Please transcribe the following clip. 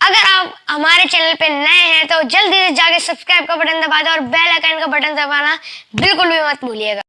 अगर आप हमारे चैनल पे नए हैं तो जल्दी से जाके सब्सक्राइब का बटन दबा दो और बेल आइकन का बटन दबाना बिल्कुल भी मत भूलिएगा।